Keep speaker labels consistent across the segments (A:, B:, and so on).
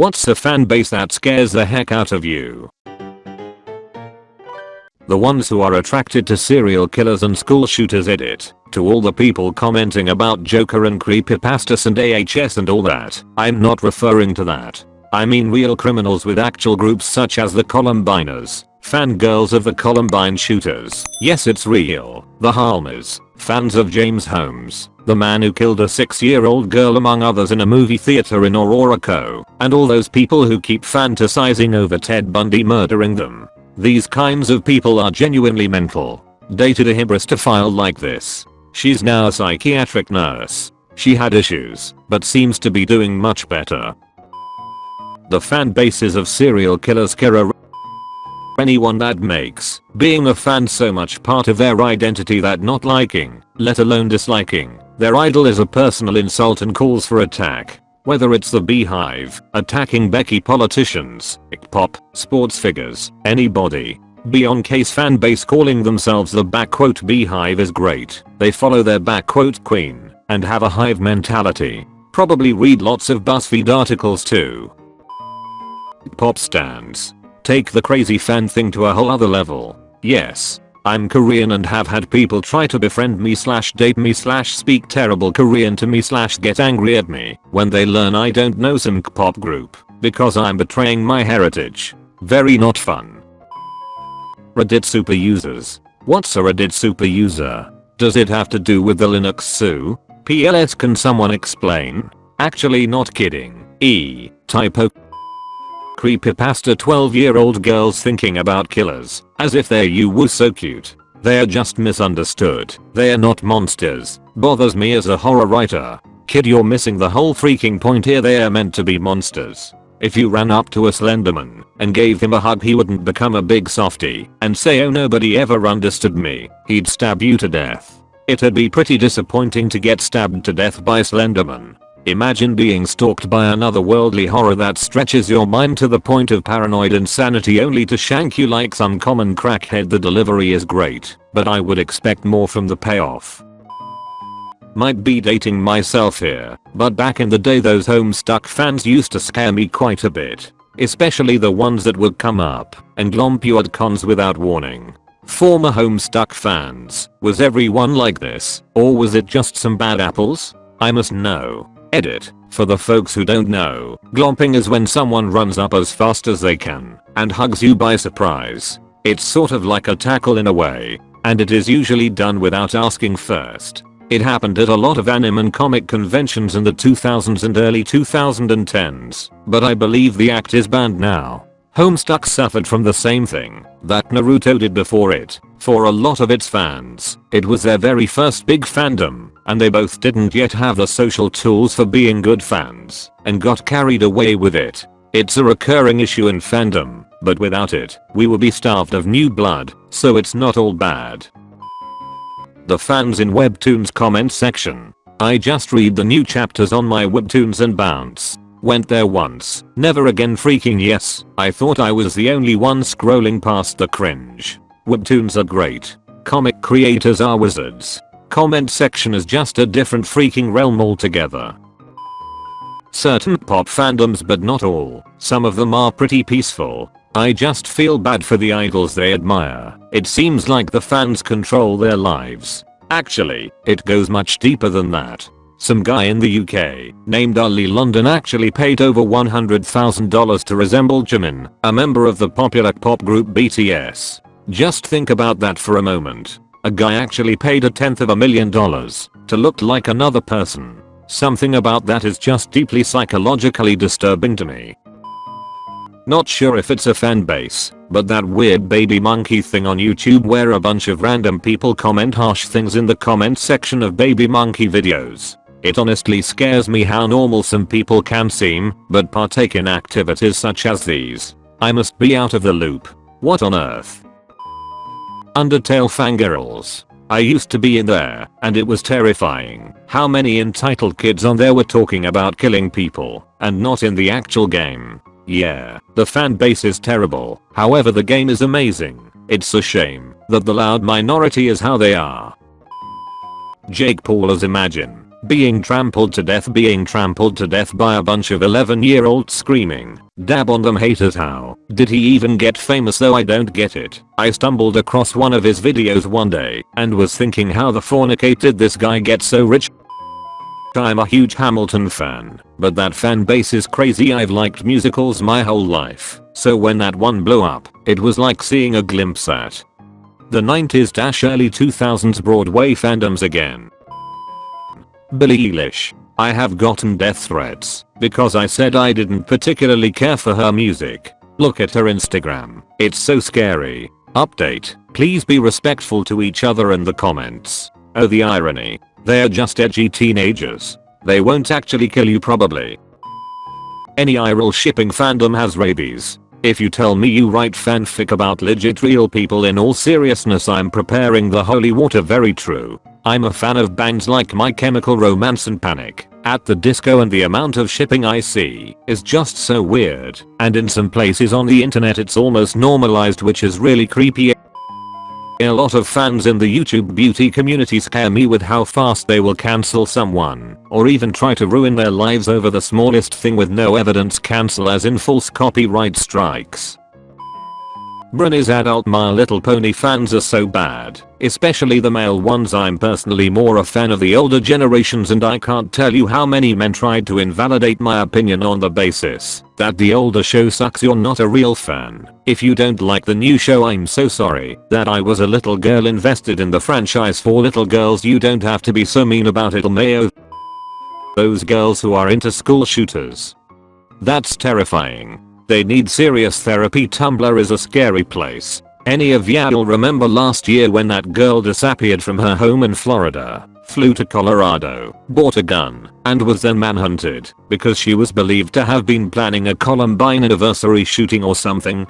A: What's a fan base that scares the heck out of you? The ones who are attracted to serial killers and school shooters edit. To all the people commenting about Joker and creepypastas and AHS and all that, I'm not referring to that. I mean real criminals with actual groups such as the Columbiners, fangirls of the Columbine shooters. Yes it's real. The Holmies, fans of James Holmes, the man who killed a 6 year old girl among others in a movie theater in Aurora Co. And all those people who keep fantasizing over Ted Bundy murdering them. These kinds of people are genuinely mental. Dated a hybristophile like this. She's now a psychiatric nurse. She had issues, but seems to be doing much better. The fan bases of serial killers Kira anyone that makes being a fan so much part of their identity that not liking, let alone disliking, their idol is a personal insult and calls for attack. Whether it's the beehive, attacking Becky politicians, pop, sports figures, anybody. Beyoncé's fan base calling themselves the backquote beehive is great. They follow their backquote queen and have a hive mentality. Probably read lots of BuzzFeed articles too. Pop stands. Take the crazy fan thing to a whole other level. Yes, I'm Korean and have had people try to befriend me slash date me slash speak terrible Korean to me slash get angry at me when they learn I don't know some K-pop group because I'm betraying my heritage. Very not fun. Reddit super users. What's a Reddit super user? Does it have to do with the Linux SU? PLS can someone explain? Actually not kidding. E. Typo creepypasta 12 year old girls thinking about killers, as if they're you were so cute. They're just misunderstood. They're not monsters. Bothers me as a horror writer. Kid you're missing the whole freaking point here they're meant to be monsters. If you ran up to a Slenderman and gave him a hug he wouldn't become a big softy and say oh nobody ever understood me, he'd stab you to death. It'd be pretty disappointing to get stabbed to death by Slenderman. Imagine being stalked by another worldly horror that stretches your mind to the point of paranoid insanity only to shank you like some common crackhead the delivery is great, but I would expect more from the payoff. Might be dating myself here, but back in the day those Homestuck fans used to scare me quite a bit. Especially the ones that would come up and glomp you at cons without warning. Former Homestuck fans, was everyone like this, or was it just some bad apples? I must know. Edit. For the folks who don't know, glomping is when someone runs up as fast as they can and hugs you by surprise. It's sort of like a tackle in a way, and it is usually done without asking first. It happened at a lot of anime and comic conventions in the 2000s and early 2010s, but I believe the act is banned now. Homestuck suffered from the same thing that Naruto did before it. For a lot of its fans, it was their very first big fandom, and they both didn't yet have the social tools for being good fans, and got carried away with it. It's a recurring issue in fandom, but without it, we would be starved of new blood, so it's not all bad. The fans in Webtoons comment section. I just read the new chapters on my Webtoons and bounce. Went there once, never again freaking yes, I thought I was the only one scrolling past the cringe. Webtoons are great. Comic creators are wizards. Comment section is just a different freaking realm altogether. Certain pop fandoms but not all, some of them are pretty peaceful. I just feel bad for the idols they admire. It seems like the fans control their lives. Actually, it goes much deeper than that. Some guy in the UK, named Oli London actually paid over $100,000 to resemble Jimin, a member of the popular pop group BTS. Just think about that for a moment. A guy actually paid a tenth of a million dollars to look like another person. Something about that is just deeply psychologically disturbing to me. Not sure if it's a fan base, but that weird baby monkey thing on YouTube where a bunch of random people comment harsh things in the comment section of baby monkey videos. It honestly scares me how normal some people can seem, but partake in activities such as these. I must be out of the loop. What on earth? Undertale fangirls. I used to be in there, and it was terrifying how many entitled kids on there were talking about killing people, and not in the actual game. Yeah, the fan base is terrible, however the game is amazing. It's a shame that the loud minority is how they are. Jake Paul as Imagine being trampled to death being trampled to death by a bunch of 11 year olds screaming, dab on them haters how, did he even get famous though I don't get it. I stumbled across one of his videos one day and was thinking how the fornicate did this guy get so rich I'm a huge Hamilton fan, but that fan base is crazy I've liked musicals my whole life, so when that one blew up, it was like seeing a glimpse at the 90s early 2000s Broadway fandoms again. Billie Eilish. I have gotten death threats because I said I didn't particularly care for her music. Look at her Instagram. It's so scary. Update. Please be respectful to each other in the comments. Oh the irony. They're just edgy teenagers. They won't actually kill you probably. Any IRL shipping fandom has rabies. If you tell me you write fanfic about legit real people in all seriousness I'm preparing the holy water. Very true. I'm a fan of bands like My Chemical Romance and Panic at the Disco and the amount of shipping I see is just so weird. And in some places on the internet it's almost normalized which is really creepy a lot of fans in the YouTube beauty community scare me with how fast they will cancel someone, or even try to ruin their lives over the smallest thing with no evidence cancel as in false copyright strikes. Brunny's adult My Little Pony fans are so bad, especially the male ones I'm personally more a fan of the older generations and I can't tell you how many men tried to invalidate my opinion on the basis that the older show sucks you're not a real fan. If you don't like the new show I'm so sorry that I was a little girl invested in the franchise for little girls you don't have to be so mean about it Mayo. Those girls who are into school shooters. That's terrifying. They need serious therapy Tumblr is a scary place. Any of y'all remember last year when that girl disappeared from her home in Florida, flew to Colorado, bought a gun, and was then manhunted because she was believed to have been planning a Columbine anniversary shooting or something?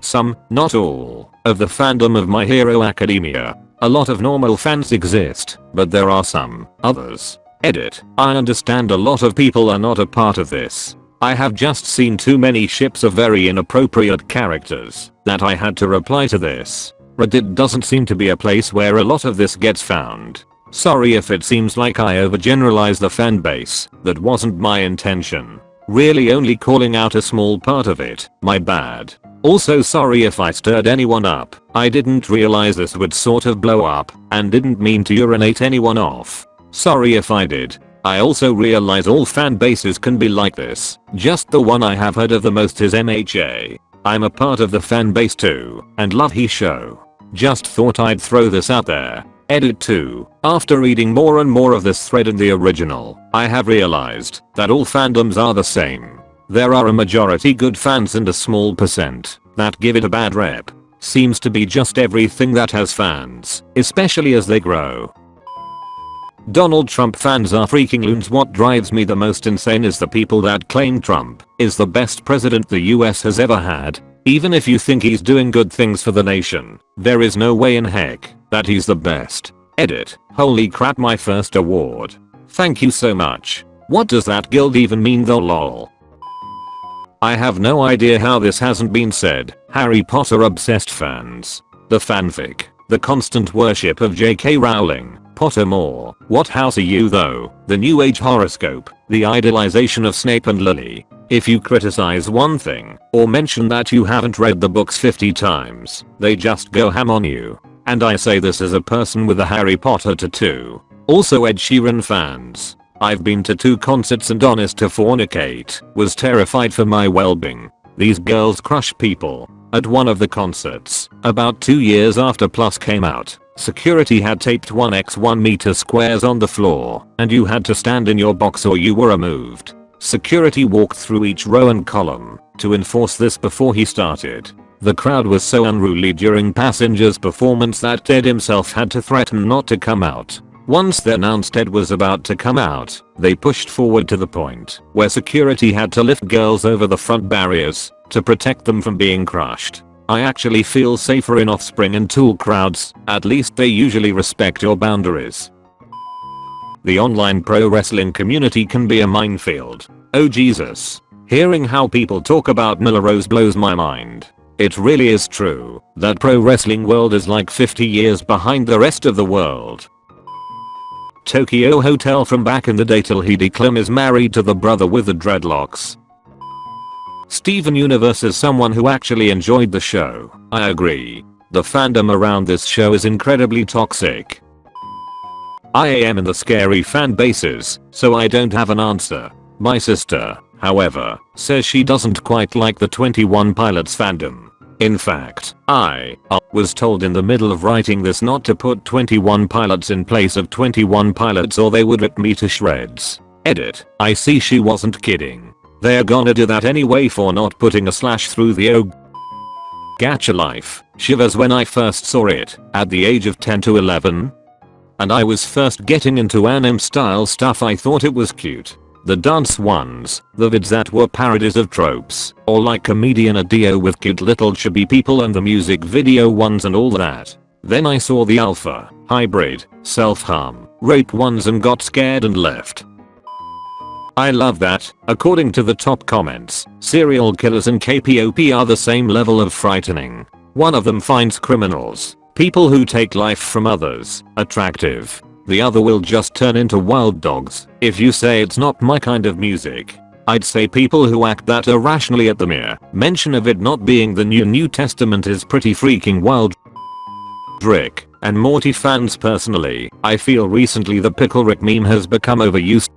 A: Some, not all, of the fandom of My Hero Academia. A lot of normal fans exist, but there are some others. Edit. I understand a lot of people are not a part of this, I have just seen too many ships of very inappropriate characters that I had to reply to this. Reddit doesn't seem to be a place where a lot of this gets found. Sorry if it seems like I overgeneralize the fanbase, that wasn't my intention. Really only calling out a small part of it, my bad. Also sorry if I stirred anyone up, I didn't realize this would sort of blow up, and didn't mean to urinate anyone off. Sorry if I did, I also realize all fan bases can be like this, just the one I have heard of the most is MHA. I'm a part of the fan base too, and love he show. Just thought I'd throw this out there. Edit 2. After reading more and more of this thread in the original, I have realized that all fandoms are the same. There are a majority good fans and a small percent that give it a bad rep. Seems to be just everything that has fans, especially as they grow. Donald Trump fans are freaking loons what drives me the most insane is the people that claim Trump is the best president the US has ever had. Even if you think he's doing good things for the nation, there is no way in heck that he's the best. Edit. Holy crap my first award. Thank you so much. What does that gild even mean though lol? I have no idea how this hasn't been said. Harry Potter obsessed fans. The fanfic. The constant worship of J.K. Rowling Pottermore, what house are you though? The new age horoscope, the idolization of Snape and Lily. If you criticize one thing, or mention that you haven't read the books 50 times, they just go ham on you. And I say this as a person with a Harry Potter tattoo. Also Ed Sheeran fans. I've been to two concerts and honest to fornicate, was terrified for my well-being. These girls crush people. At one of the concerts, about 2 years after Plus came out, Security had taped 1x1 meter squares on the floor, and you had to stand in your box or you were removed. Security walked through each row and column to enforce this before he started. The crowd was so unruly during Passenger's performance that Ted himself had to threaten not to come out. Once they announced Ted was about to come out, they pushed forward to the point where security had to lift girls over the front barriers to protect them from being crushed. I actually feel safer in offspring and tool crowds, at least they usually respect your boundaries. The online pro wrestling community can be a minefield. Oh Jesus. Hearing how people talk about Nyla Rose blows my mind. It really is true that pro wrestling world is like 50 years behind the rest of the world. Tokio Hotel from back in the day till Heidi Klum is married to the brother with the dreadlocks. Steven Universe is someone who actually enjoyed the show. I agree. The fandom around this show is incredibly toxic. I am in the scary fan bases, so I don't have an answer. My sister, however, says she doesn't quite like the 21 Pilots fandom. In fact, I uh, was told in the middle of writing this not to put 21 pilots in place of 21 pilots or they would rip me to shreds. Edit. I see she wasn't kidding. They're gonna do that anyway for not putting a slash through the O. Gacha life. Shivers when I first saw it, at the age of 10 to 11. And I was first getting into anime style stuff I thought it was cute. The dance ones, the vids that were parodies of tropes, or like comedian Adio with cute little chubby people and the music video ones and all that. Then I saw the alpha, hybrid, self-harm, rape ones and got scared and left. I love that, according to the top comments, serial killers and KPOP are the same level of frightening. One of them finds criminals, people who take life from others, attractive the other will just turn into wild dogs. If you say it's not my kind of music, I'd say people who act that irrationally at the mere mention of it not being the new New Testament is pretty freaking wild. Rick and Morty fans personally, I feel recently the Pickle Rick meme has become overused.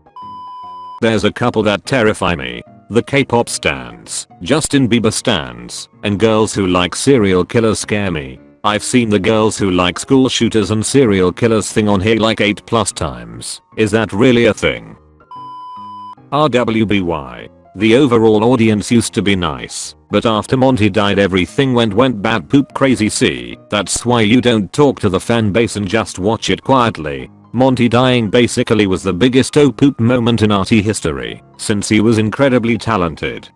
A: There's a couple that terrify me. The K-pop stands, Justin Bieber stands, and girls who like serial killers scare me. I've seen the girls who like school shooters and serial killers thing on here like 8 plus times. Is that really a thing? RWBY. The overall audience used to be nice, but after Monty died everything went went bad poop crazy see, that's why you don't talk to the fan base and just watch it quietly. Monty dying basically was the biggest oh poop moment in RT history, since he was incredibly talented.